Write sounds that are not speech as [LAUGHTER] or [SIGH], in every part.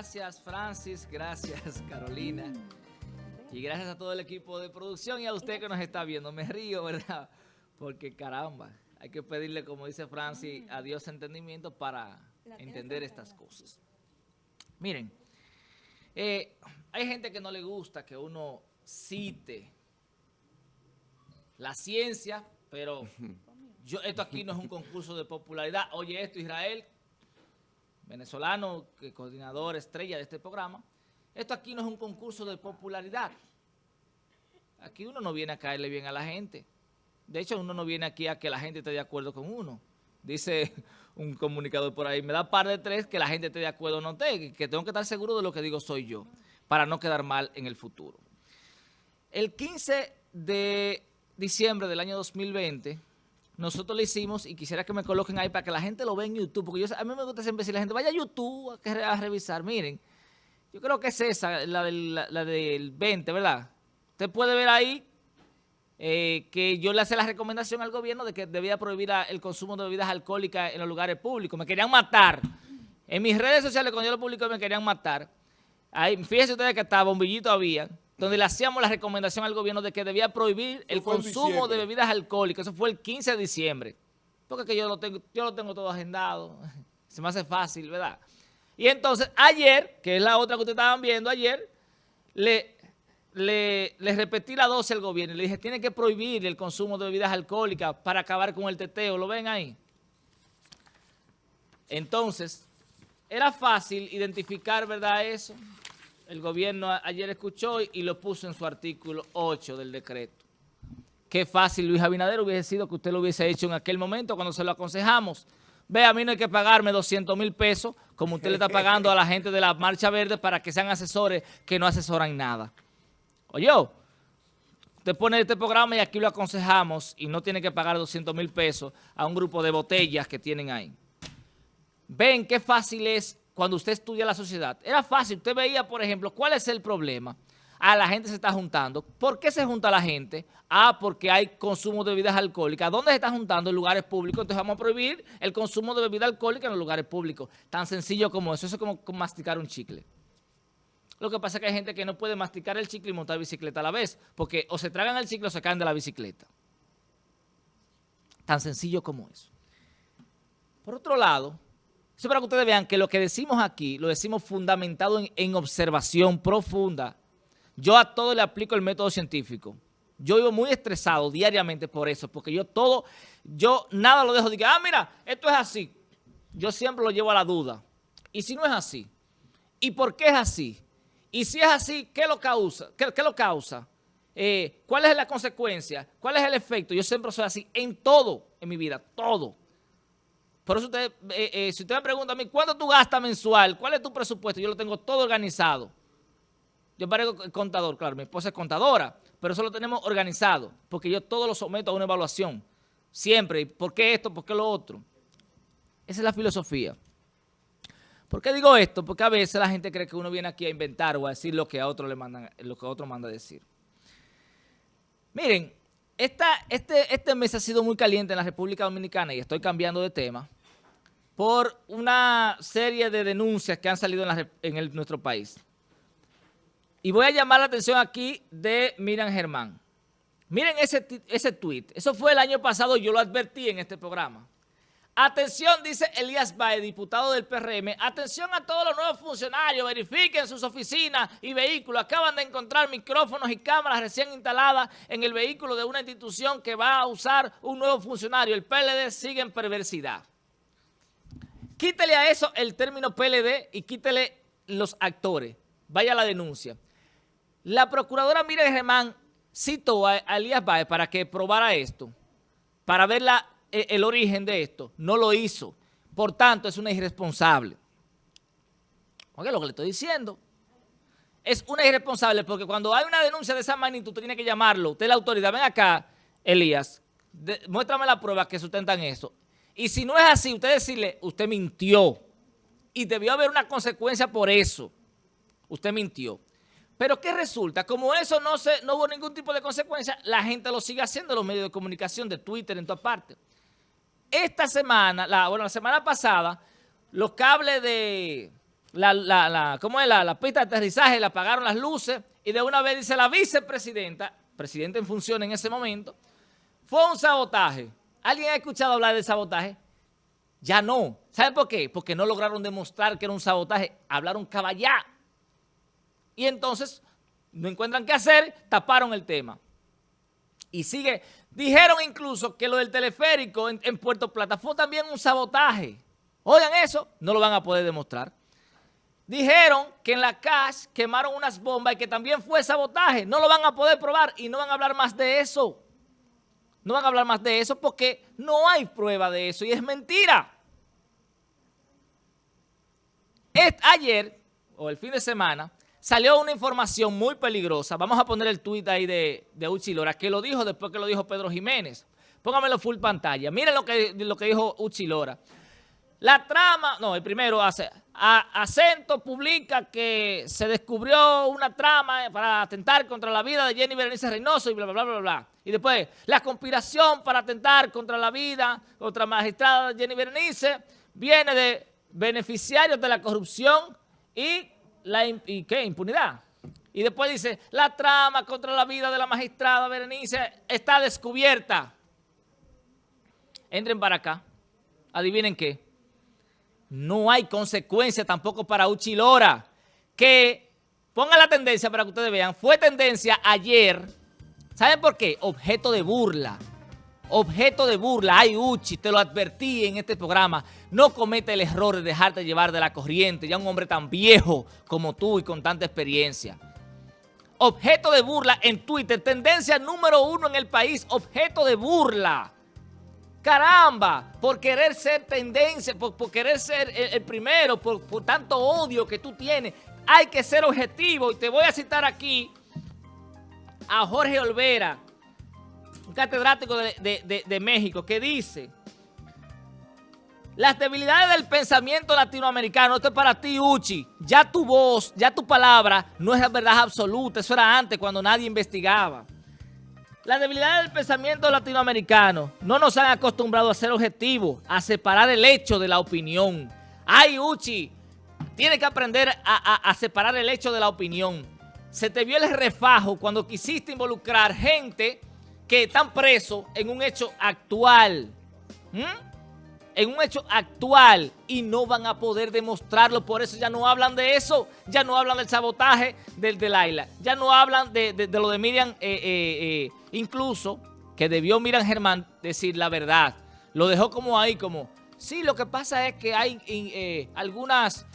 Gracias, Francis. Gracias, [LAUGHS] Carolina. Y gracias a todo el equipo de producción y a usted que nos está viendo. Me río, [LAUGHS] ¿verdad? Porque caramba, hay que pedirle, como dice Francis, a Dios entendimiento para entender estas cosas. Miren, eh, hay gente que no le gusta que uno cite la ciencia, pero yo, esto aquí no es un concurso de popularidad. Oye esto, Israel, venezolano, coordinador estrella de este programa. Esto aquí no es un concurso de popularidad. Aquí uno no viene a caerle bien a la gente. De hecho, uno no viene aquí a que la gente esté de acuerdo con uno. Dice un comunicador por ahí, me da par de tres que la gente esté de acuerdo o no esté, que tengo que estar seguro de lo que digo soy yo, para no quedar mal en el futuro. El 15 de diciembre del año 2020 nosotros lo hicimos y quisiera que me coloquen ahí para que la gente lo vea en YouTube, porque yo, a mí me gusta siempre decir, la gente vaya a YouTube a, revisar, miren, yo creo que es esa, la del, la, del 20, ¿verdad? Usted puede ver ahí eh, que yo le hice la recomendación al gobierno de que debía prohibir el consumo de bebidas alcohólicas en los lugares públicos. Me querían matar. En mis redes sociales, cuando yo lo publico, me querían matar. Ahí, fíjense ustedes que hasta bombillito había donde le hacíamos la recomendación al gobierno de que debía prohibir el consumo de bebidas alcohólicas. Eso fue el 15 de diciembre. Porque que yo lo tengo, yo lo tengo todo agendado. [LAUGHS] Se me hace fácil, ¿verdad? Y entonces ayer, que es la otra que ustedes estaban viendo ayer, le, le, repetí la dosis al gobierno. Le dije, tiene que prohibir el consumo de bebidas alcohólicas para acabar con el teteo. ¿Lo ven ahí? Entonces, era fácil identificar, ¿verdad? Eso el gobierno ayer escuchó y lo puso en su artículo 8 del decreto. Qué fácil Luis Abinader hubiese sido que usted lo hubiese hecho en aquel momento cuando se lo aconsejamos. Ve, a mí no hay que pagarme 200 mil pesos como usted le está pagando a la gente de la Marcha Verde para que sean asesores que no asesoran nada. Oye, usted pone este programa y aquí lo aconsejamos y no tiene que pagar 200 mil pesos a un grupo de botellas que tienen ahí. Ven qué fácil es cuando usted estudia la sociedad, era fácil. Usted veía, por ejemplo, ¿cuál es el problema? Ah, la gente se está juntando. ¿Por qué se junta la gente? Ah, porque hay consumo de bebidas alcohólicas. ¿Dónde se está juntando? En lugares públicos. Entonces vamos a prohibir el consumo de bebidas alcohólicas en los lugares públicos. Tan sencillo como eso. Eso es como masticar un chicle. Lo que pasa es que hay gente que no puede masticar el chicle y montar bicicleta a la vez. Porque o se tragan el chicle o se caen de la bicicleta. Tan sencillo como eso. Por otro lado, eso para que ustedes vean que lo que decimos aquí, lo decimos fundamentado en, observación profunda. Yo a todo le aplico el método científico. Yo vivo muy estresado diariamente por eso, porque yo todo, yo nada lo dejo de que, ah, mira, esto es así. Yo siempre lo llevo a la duda. ¿Y si no es así? ¿Y por qué es así? Y si es así, ¿qué lo causa? ¿Qué, lo causa? Eh, ¿Cuál es la consecuencia? ¿Cuál es el efecto? Yo siempre soy así en todo en mi vida, todo. Por eso usted, eh, eh, si usted me pregunta a mí, ¿cuánto tú gastas mensual? ¿Cuál es tu presupuesto? Yo lo tengo todo organizado. Yo parezco contador, claro, mi esposa es contadora, pero eso lo tenemos organizado, porque yo todo lo someto a una evaluación. Siempre. ¿Por qué esto? ¿Por qué lo otro? Esa es la filosofía. ¿Por qué digo esto? Porque a veces la gente cree que uno viene aquí a inventar o a decir lo que a otro le mandan, lo que a otro manda a decir. Miren, este, este mes ha sido muy caliente en la República Dominicana y estoy cambiando de tema por una serie de denuncias que han salido en, nuestro país. Y voy a llamar la atención aquí de Miriam Germán. Miren ese, ese tweet. Eso fue el año pasado, yo lo advertí en este programa. Atención, dice Elías Baez, diputado del PRM, atención a todos los nuevos funcionarios, verifiquen sus oficinas y vehículos. Acaban de encontrar micrófonos y cámaras recién instaladas en el vehículo de una institución que va a usar un nuevo funcionario. El PLD sigue en perversidad. Quítele a eso el término PLD y quítele los actores. Vaya la denuncia. La procuradora Miriam Germán citó a Elías Baez para que probara esto, para ver el origen de esto. No lo hizo. Por tanto, es una irresponsable. Oye, lo que le estoy diciendo. Es una irresponsable porque cuando hay una denuncia de esa magnitud, usted tiene que llamarlo. Usted es la autoridad. Ven acá, Elías. muéstrame la prueba que sustentan eso. Y si no es así, usted decirle, usted mintió. Y debió haber una consecuencia por eso. Usted mintió. Pero ¿qué resulta? Como eso no, se, no hubo ningún tipo de consecuencia, la gente lo sigue haciendo en los medios de comunicación, de Twitter, en todas partes. Esta semana, la, bueno, la semana pasada, los cables de, la, la, ¿cómo es? La, la pista de aterrizaje, le apagaron las luces y de una vez dice la vicepresidenta, presidenta en función en ese momento, fue un sabotaje. ¿Alguien ha escuchado hablar de sabotaje? Ya no. ¿Saben por qué? Porque no lograron demostrar que era un sabotaje. Hablaron caballá. Y entonces no encuentran qué hacer, taparon el tema. Y sigue. Dijeron incluso que lo del teleférico en, Puerto Plata fue también un sabotaje. Oigan eso, no lo van a poder demostrar. Dijeron que en la CAS quemaron unas bombas y que también fue sabotaje. No lo van a poder probar y no van a hablar más de eso. No van a hablar más de eso porque no hay prueba de eso y es mentira. ayer, o el fin de semana, salió una información muy peligrosa. Vamos a poner el tuit ahí de, de Uchilora, que lo dijo después que lo dijo Pedro Jiménez. Póngamelo full pantalla. Miren lo que, lo que dijo Uchilora. La trama, no, el primero hace, Acento publica que se descubrió una trama para atentar contra la vida de Jenny Berenice Reynoso y bla, bla, bla, bla, bla. Y después, la conspiración para atentar contra la vida, contra la magistrada Jenny Berenice, viene de beneficiarios de la corrupción y la y ¿qué? impunidad. Y después dice, la trama contra la vida de la magistrada Berenice está descubierta. Entren para acá. Adivinen qué no hay consecuencia tampoco para Uchilora, que ponga la tendencia para que ustedes vean, fue tendencia ayer, ¿saben por qué? Objeto de burla, objeto de burla, ay Uchi, te lo advertí en este programa, no comete el error de dejarte llevar de la corriente, ya un hombre tan viejo como tú y con tanta experiencia. Objeto de burla en Twitter, tendencia número uno en el país, objeto de burla. Caramba, por querer ser tendencia, por, querer ser el, primero, por, tanto odio que tú tienes, hay que ser objetivo. Y te voy a citar aquí a Jorge Olvera, catedrático de, México, que dice, las debilidades del pensamiento latinoamericano, esto es para ti, Uchi, ya tu voz, ya tu palabra no es la verdad absoluta, eso era antes cuando nadie investigaba. La debilidad del pensamiento latinoamericano no nos han acostumbrado a ser objetivos, a separar el hecho de la opinión. Ay, Uchi, tienes que aprender a, separar el hecho de la opinión. Se te vio el refajo cuando quisiste involucrar gente que están presos en un hecho actual. en un hecho actual y no van a poder demostrarlo, por eso ya no hablan de eso, ya no hablan del sabotaje del de Laila, ya no hablan de, lo de Miriam eh, eh, eh Incluso que debió Miran Germán decir la verdad. Lo dejó como ahí, como, sí, lo que pasa es que hay algunas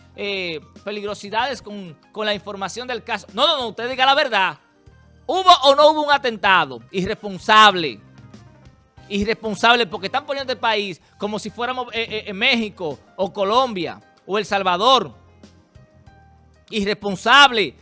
peligrosidades con, la información del caso. No, no, no, usted diga la verdad. ¿Hubo o no hubo un atentado? Irresponsable. Irresponsable porque están poniendo el país como si fuéramos eh, en México o Colombia o El Salvador. Irresponsable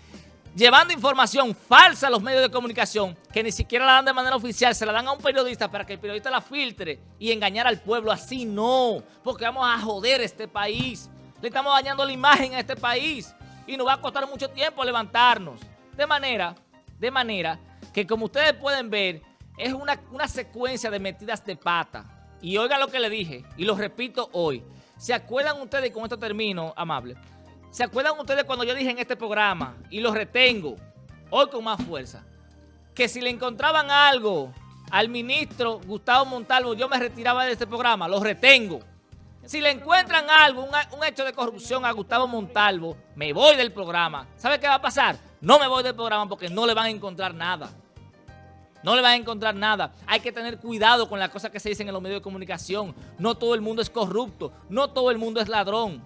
llevando información falsa a los medios de comunicación que ni siquiera la dan de manera oficial, se la dan a un periodista para que el periodista la filtre y engañar al pueblo. Así no, porque vamos a joder este país. Le estamos dañando la imagen a este país y nos va a costar mucho tiempo levantarnos. De manera, de manera que como ustedes pueden ver, es una, una secuencia de metidas de pata. Y oigan lo que le dije, y lo repito hoy. ¿Se acuerdan ustedes, con esto termino, amable? ¿Se acuerdan ustedes cuando yo dije en este programa, y lo retengo, hoy con más fuerza, que si le encontraban algo al ministro Gustavo Montalvo, yo me retiraba de este programa, lo retengo. Si le encuentran algo, un, hecho de corrupción a Gustavo Montalvo, me voy del programa. ¿Sabe qué va a pasar? No me voy del programa porque no le van a encontrar nada. No le van a encontrar nada. Hay que tener cuidado con las cosas que se dicen en los medios de comunicación. No todo el mundo es corrupto. No todo el mundo es ladrón.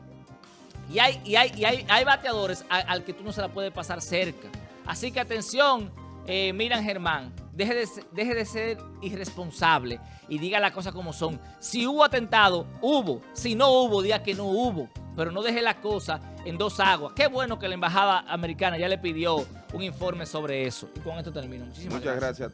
Y hay, y hay, y hay, hay bateadores al, que tú no se la puedes pasar cerca. Así que atención, eh, Miran Germán, deje de, deje de ser irresponsable y diga las cosas como son. Si hubo atentado, hubo. Si no hubo, diga que no hubo. Pero no deje las cosas en dos aguas. Qué bueno que la embajada americana ya le pidió un informe sobre eso. Y con esto termino. Muchísimas Muchas gracias.